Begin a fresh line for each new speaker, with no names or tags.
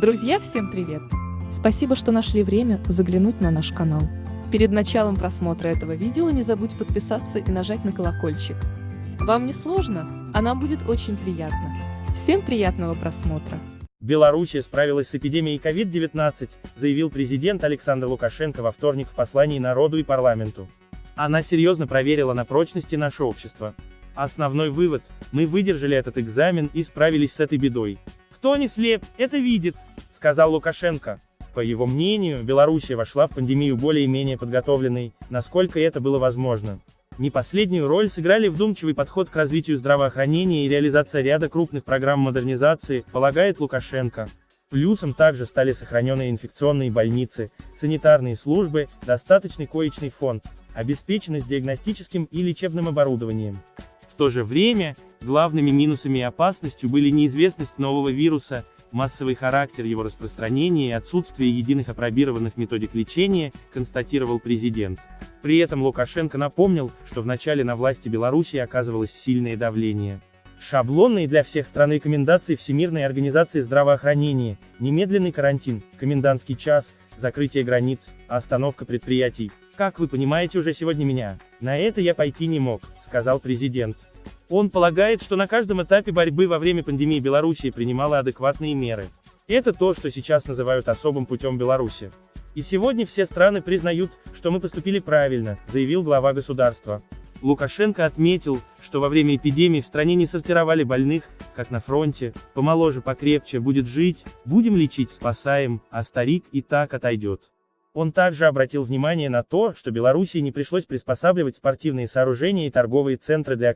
Друзья, всем привет! Спасибо, что нашли время заглянуть на наш канал. Перед началом просмотра этого видео не забудь подписаться и нажать на колокольчик. Вам не сложно, а нам будет очень приятно. Всем приятного просмотра!
Белоруссия справилась с эпидемией COVID-19, заявил президент Александр Лукашенко во вторник в послании народу и парламенту. Она серьезно проверила на прочности наше общество. Основной вывод – мы выдержали этот экзамен и справились с этой бедой. Кто не слеп, это видит, сказал Лукашенко. По его мнению, Белоруссия вошла в пандемию более-менее подготовленной, насколько это было возможно. Не последнюю роль сыграли вдумчивый подход к развитию здравоохранения и реализация ряда крупных программ модернизации, полагает Лукашенко. Плюсом также стали сохраненные инфекционные больницы, санитарные службы, достаточный коечный фонд, обеспеченность диагностическим и лечебным оборудованием. В то же время, главными минусами и опасностью были неизвестность нового вируса, массовый характер его распространения и отсутствие единых опробированных методик лечения, констатировал президент. При этом Лукашенко напомнил, что в начале на власти Беларуси оказывалось сильное давление. Шаблонные для всех стран рекомендации Всемирной организации здравоохранения, немедленный карантин, комендантский час, закрытие границ, остановка предприятий. Как вы понимаете уже сегодня меня, на это я пойти не мог, сказал президент. Он полагает, что на каждом этапе борьбы во время пандемии Белоруссия принимала адекватные меры. Это то, что сейчас называют особым путем Беларуси. И сегодня все страны признают, что мы поступили правильно, заявил глава государства. Лукашенко отметил, что во время эпидемии в стране не сортировали больных, как на фронте, помоложе, покрепче, будет жить, будем лечить, спасаем, а старик и так отойдет. Он также обратил внимание на то, что Белоруссии не пришлось приспосабливать спортивные сооружения и торговые центры для